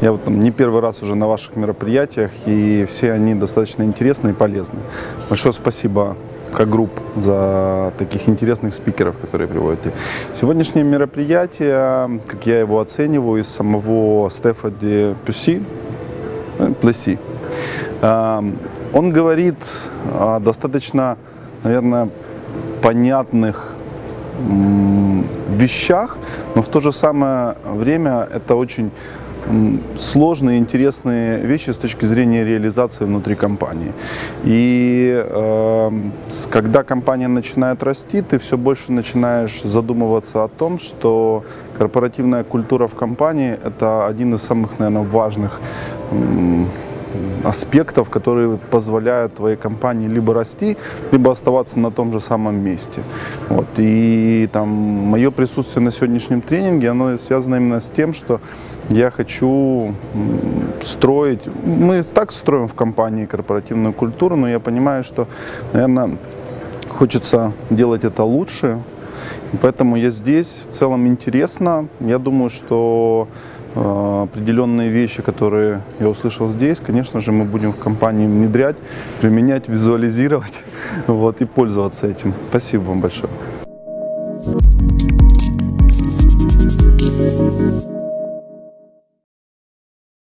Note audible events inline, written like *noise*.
Я вот там не первый раз уже на ваших мероприятиях, и все они достаточно интересны и полезны. Большое спасибо как групп за таких интересных спикеров, которые приводите. Сегодняшнее мероприятие, как я его оцениваю, из самого Стефади Пюси, э, Плеси, э, он говорит о достаточно, наверное, понятных вещах, но в то же самое время это очень сложные, интересные вещи с точки зрения реализации внутри компании. И э, когда компания начинает расти, ты все больше начинаешь задумываться о том, что корпоративная культура в компании – это один из самых, наверное, важных м, аспектов, которые позволяют твоей компании либо расти, либо оставаться на том же самом месте. Вот. И там мое присутствие на сегодняшнем тренинге, оно связано именно с тем, что я хочу строить, мы так строим в компании корпоративную культуру, но я понимаю, что, наверное, хочется делать это лучше, поэтому я здесь. В целом интересно. Я думаю, что определенные вещи, которые я услышал здесь, конечно же, мы будем в компании внедрять, применять, визуализировать *laughs* вот, и пользоваться этим. Спасибо вам большое.